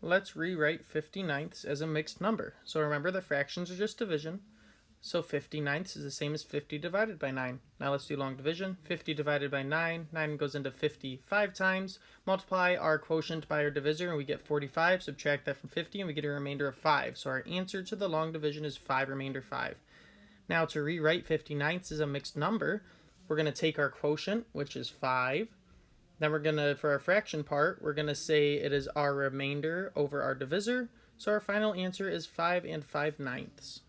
let's rewrite 50 ninths as a mixed number. So remember the fractions are just division. So 50 ninths is the same as 50 divided by 9. Now let's do long division. 50 divided by 9. 9 goes into 55 times. Multiply our quotient by our divisor and we get 45. Subtract that from 50 and we get a remainder of 5. So our answer to the long division is 5 remainder 5. Now to rewrite 50 ninths as a mixed number, we're going to take our quotient, which is 5. Then we're going to, for our fraction part, we're going to say it is our remainder over our divisor. So our final answer is 5 and 5 ninths.